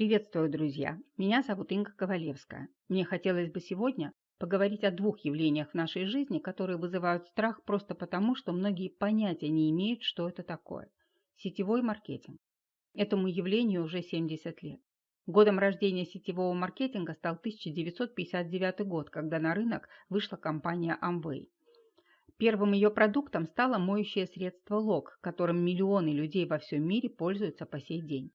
Приветствую, друзья! Меня зовут Инга Ковалевская. Мне хотелось бы сегодня поговорить о двух явлениях в нашей жизни, которые вызывают страх просто потому, что многие понятия не имеют, что это такое. Сетевой маркетинг. Этому явлению уже 70 лет. Годом рождения сетевого маркетинга стал 1959 год, когда на рынок вышла компания Amway. Первым ее продуктом стало моющее средство Лок, которым миллионы людей во всем мире пользуются по сей день.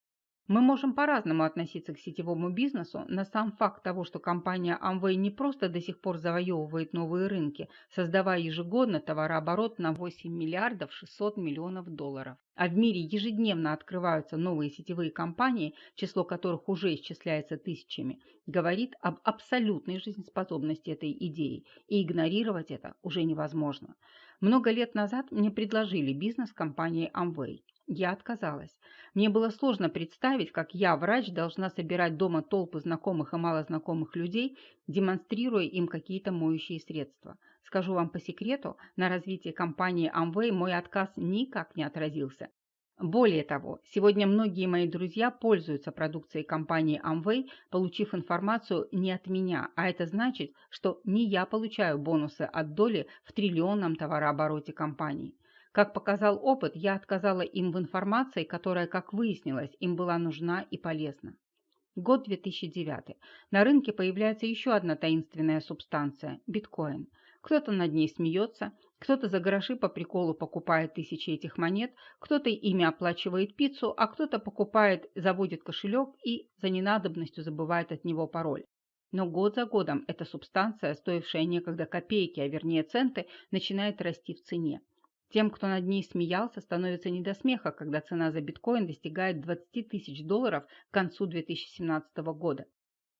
Мы можем по-разному относиться к сетевому бизнесу, но сам факт того, что компания Amway не просто до сих пор завоевывает новые рынки, создавая ежегодно товарооборот на 8 миллиардов 600 миллионов долларов, а в мире ежедневно открываются новые сетевые компании, число которых уже исчисляется тысячами, говорит об абсолютной жизнеспособности этой идеи, и игнорировать это уже невозможно. Много лет назад мне предложили бизнес компании Amway. Я отказалась. Мне было сложно представить, как я, врач, должна собирать дома толпы знакомых и малознакомых людей, демонстрируя им какие-то моющие средства. Скажу вам по секрету, на развитие компании Amway мой отказ никак не отразился. Более того, сегодня многие мои друзья пользуются продукцией компании Amway, получив информацию не от меня, а это значит, что не я получаю бонусы от доли в триллионном товарообороте компании. Как показал опыт, я отказала им в информации, которая, как выяснилось, им была нужна и полезна. Год 2009. На рынке появляется еще одна таинственная субстанция – биткоин. Кто-то над ней смеется, кто-то за гроши по приколу покупает тысячи этих монет, кто-то ими оплачивает пиццу, а кто-то покупает, заводит кошелек и за ненадобностью забывает от него пароль. Но год за годом эта субстанция, стоившая некогда копейки, а вернее центы, начинает расти в цене. Тем, кто над ней смеялся, становится не до смеха, когда цена за биткоин достигает 20 тысяч долларов к концу 2017 года.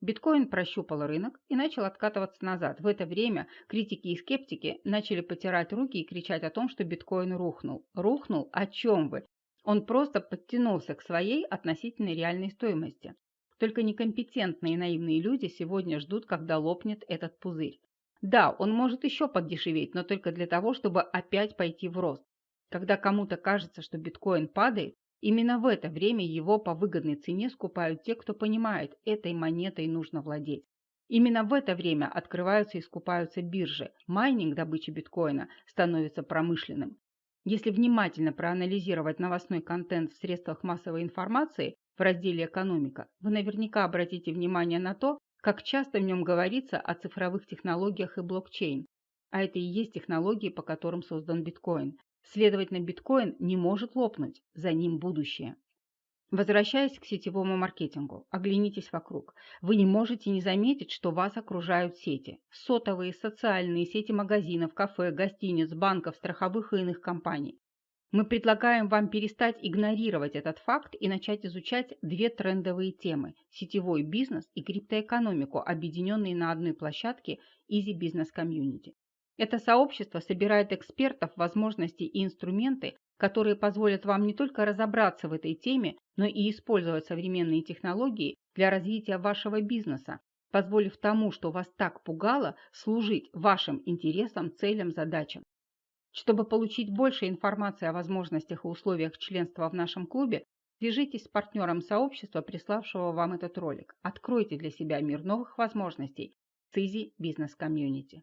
Биткоин прощупал рынок и начал откатываться назад. В это время критики и скептики начали потирать руки и кричать о том, что биткоин рухнул. Рухнул? О чем вы? Он просто подтянулся к своей относительной реальной стоимости. Только некомпетентные и наивные люди сегодня ждут, когда лопнет этот пузырь. Да, он может еще подешеветь, но только для того, чтобы опять пойти в рост. Когда кому-то кажется, что биткоин падает, именно в это время его по выгодной цене скупают те, кто понимает, этой монетой нужно владеть. Именно в это время открываются и скупаются биржи. Майнинг добычи биткоина становится промышленным. Если внимательно проанализировать новостной контент в средствах массовой информации в разделе «Экономика», вы наверняка обратите внимание на то, как часто в нем говорится о цифровых технологиях и блокчейн. А это и есть технологии, по которым создан биткоин. Следовательно, биткоин не может лопнуть, за ним будущее. Возвращаясь к сетевому маркетингу, оглянитесь вокруг. Вы не можете не заметить, что вас окружают сети. Сотовые, социальные сети магазинов, кафе, гостиниц, банков, страховых и иных компаний. Мы предлагаем вам перестать игнорировать этот факт и начать изучать две трендовые темы – сетевой бизнес и криптоэкономику, объединенные на одной площадке Easy Business Community. Это сообщество собирает экспертов, возможности и инструменты, которые позволят вам не только разобраться в этой теме, но и использовать современные технологии для развития вашего бизнеса, позволив тому, что вас так пугало, служить вашим интересам, целям, задачам. Чтобы получить больше информации о возможностях и условиях членства в нашем клубе, свяжитесь с партнером сообщества, приславшего вам этот ролик. Откройте для себя мир новых возможностей с Easy Business Community.